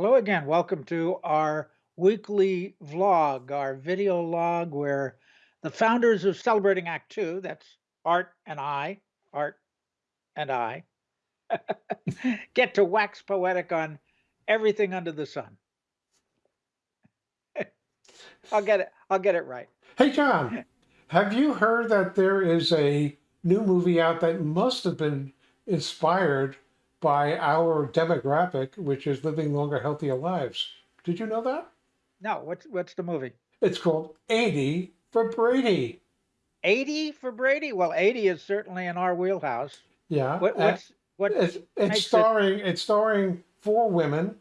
Hello again. Welcome to our weekly vlog, our video log, where the founders of Celebrating Act Two, that's Art and I, Art and I, get to wax poetic on everything under the sun. I'll get it. I'll get it right. Hey, John, have you heard that there is a new movie out that must have been inspired by our demographic, which is living longer, healthier lives? Did you know that? No, what's what's the movie? It's called 80 for Brady. 80 for Brady? Well, 80 is certainly in our wheelhouse. Yeah. What what's what it's it's makes it starring it's starring four women,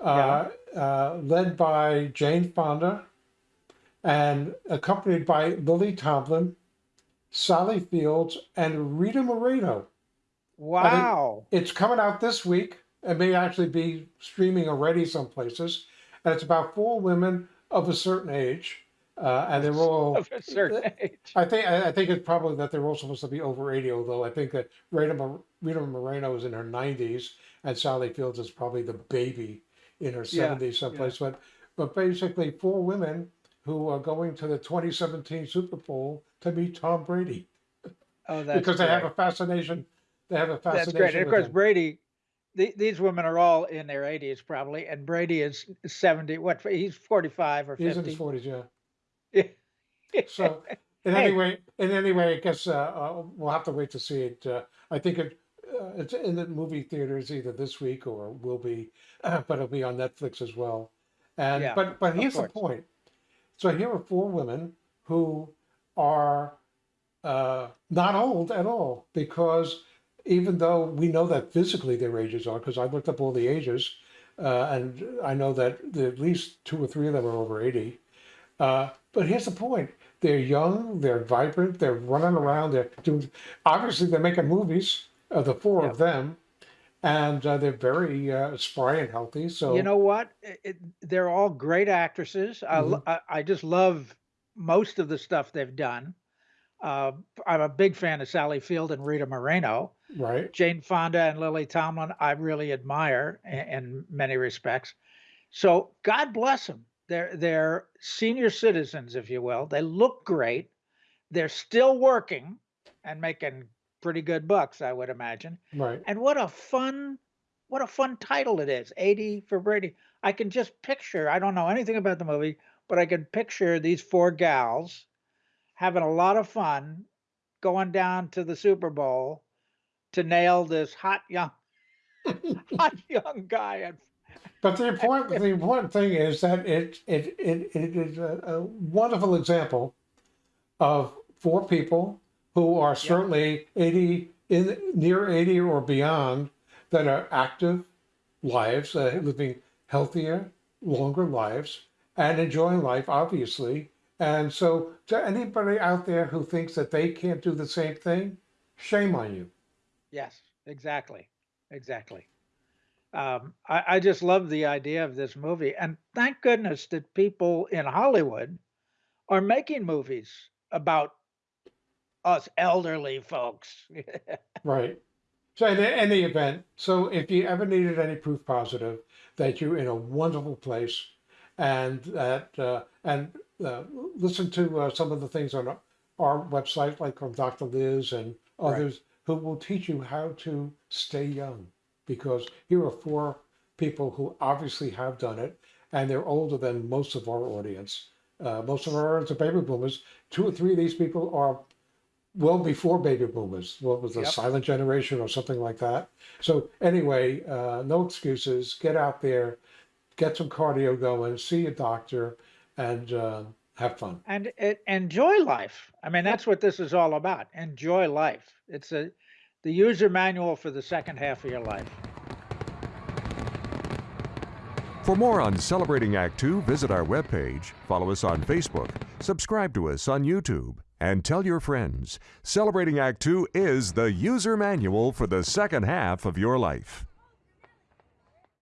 uh, uh, led by Jane Fonda, and accompanied by Lily Tomlin, Sally Fields, and Rita Moreno. Wow. It's coming out this week. It may actually be streaming already some places. And it's about four women of a certain age. Uh, and they're all, Of a certain age. I think, I I think it's probably that they're all supposed to be over 80, although I think that Rita, Rita Moreno is in her 90s and Sally Fields is probably the baby in her Yeah, 70s someplace. But, but basically, four women who are going to the 2017 Super Bowl to meet Tom Brady Oh, that's because they have a fascination. They have a fascination. That's great. And of course, him. Brady, the, these women are all in their 80s probably, and Brady is 70. What? He's 45 or 50. He's in his 50. 40s, yeah. Yeah. So, in Hey. any way, in any way, I guess uh, uh, we'll have to wait to see it. Uh, I think it uh, it's in the movie theaters either this week or will be, but it'll be on Netflix as well. And Yeah, but but here's the point. So here are four women who are uh, not old at all because even though we know that physically their ages are, because I looked up all the ages, uh, and I know that at least two or three of them are over 80. Uh, but here's the point. They're young, they're vibrant, they're running around, they're doing, obviously they're making movies, uh, the four Yeah. of them, and uh, they're very uh, spry and healthy. So, You know what? It, it- they're all great actresses. I, Mhm. lo- I, I just love most of the stuff they've done. Uh, I'm a big fan of Sally Field and Rita Moreno. right, Jane Fonda and Lily Tomlin, I really admire in, in many respects. So God bless them. They're they're senior citizens, if you will. They look great. They're still working and making pretty good bucks, I would imagine. right. And what a fun, what a fun title it is. 80 for Brady. I can just picture, I don't know anything about the movie, but I can picture these four gals having a lot of fun going down to the Super Bowl to nail this hot young hot young guy and But the important, the important thing is that it, it, it, it is a, a wonderful example of four people who are certainly 80, in near 80 or beyond, that are active lives, uh, living healthier, longer lives, and enjoying life, obviously. And so, to anybody out there who thinks that they can't do the same thing, shame on you. yes, exactly. Exactly. Um, I, I just love the idea of this movie. And thank goodness that people in Hollywood are making movies about us elderly folks. Right. So in any event, so if you ever needed any proof positive that you're in a wonderful place and that, uh, and uh, listen to uh, some of the things on our, our website, like from Dr. Liz and Right. others who will teach you how to stay young. Because here are four people who obviously have done it and they're older than most of our audience. Uh, most of our audience are baby boomers. Two or three of these people are well before baby boomers. What was the Yep. silent generation or something like that? So anyway, uh, no excuses. Get out there, get some cardio going, see a doctor, and uh, have fun. and it, enjoy life. I mean, that's what this is all about. Enjoy life. It's a the user manual for the second half of your life. For more on Celebrating Act Two, visit our webpage, follow us on Facebook, subscribe to us on YouTube, and tell your friends. Celebrating Act Two is the user manual for the second half of your life.